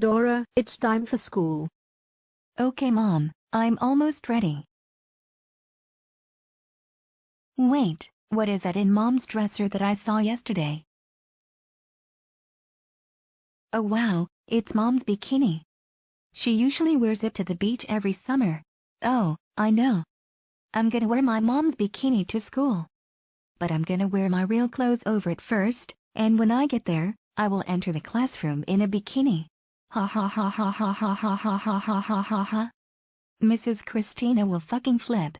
Dora, it's time for school. Okay mom, I'm almost ready. Wait, what is that in mom's dresser that I saw yesterday? Oh wow, it's mom's bikini. She usually wears it to the beach every summer. Oh, I know. I'm gonna wear my mom's bikini to school. But I'm gonna wear my real clothes over it first, and when I get there, I will enter the classroom in a bikini. Ha ha ha ha ha ha ha ha ha ha ha ha ha. Mrs. Christina will fucking flip.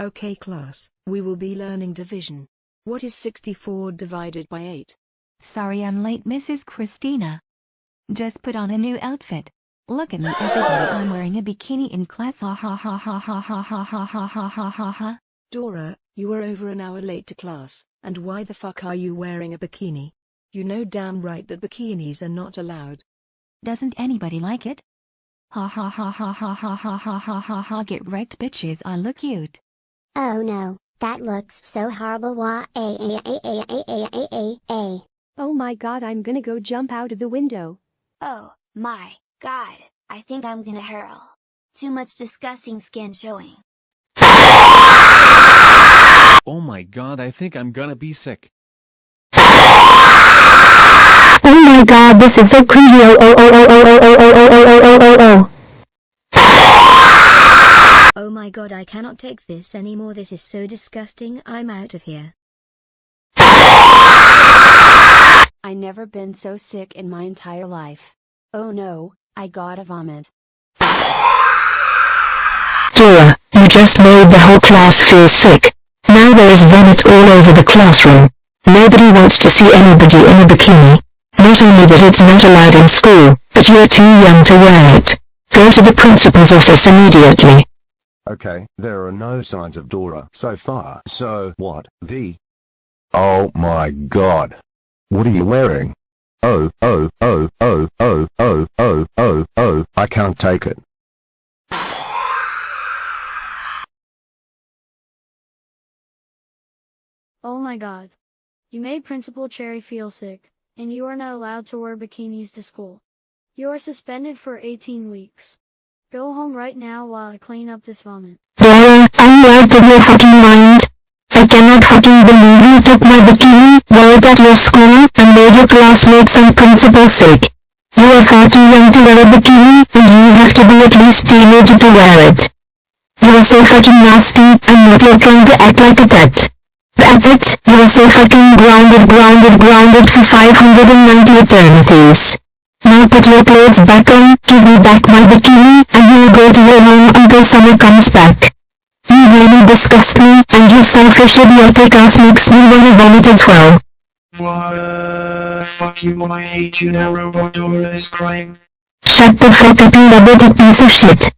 Okay class, we will be learning division. What is 64 divided by 8? Sorry I'm late Mrs. Christina. Just put on a new outfit. Look at me everybody I'm wearing a bikini in class ha ha ha ha ha ha ha ha ha ha ha ha ha. Dora, you are over an hour late to class, and why the fuck are you wearing a bikini? You know damn right that bikinis are not allowed. Doesn't anybody like it? Ha ha ha ha ha ha ha ha ha ha ha get wrecked bitches I look cute. Oh no, that looks so horrible wah a a a a a a a a a. Oh my god, I'm gonna go jump out of the window. Oh, my, god, I think I'm gonna hurl. Too much disgusting skin showing. Oh my god I think I'm gonna be sick. Oh my god, this is so cringy. Oh oh oh oh oh oh oh oh oh oh oh oh oh. Oh my god I cannot take this anymore this is so disgusting I'm out of here. I never been so sick in my entire life. Oh no, I gotta vomit. Dora, you just made the whole class feel sick. Now there is vomit all over the classroom. Nobody wants to see anybody in a bikini. Not only that it's not allowed in school, but you're too young to wear it. Go to the principal's office immediately. Okay, there are no signs of Dora so far. So what? The? Oh my god. What are you wearing? Oh, oh, oh, oh, oh, oh, oh, oh, oh, I can't take it. Oh my god. You made Principal Cherry feel sick, and you are not allowed to wear bikinis to school. You are suspended for 18 weeks. Go home right now while I clean up this vomit. Are you out of your fucking mind? I cannot fucking believe you took my bikini, wore it at your school, and made your classmates and principal sick. You are far too young to wear a bikini, and you have to be at least teenager to wear it. You are so fucking nasty, and not you're trying to act like a tat. That's it, you are so fucking grounded grounded grounded for 590 eternities. Put your clothes back on, give me back my bikini, and you will go to your room until summer comes back. You really disgust me, and your selfish idiotic ass makes me wanna vomit as well. What? Fuck you, I hate you now, Robot is crying. Shut the fuck up you robotic piece of shit.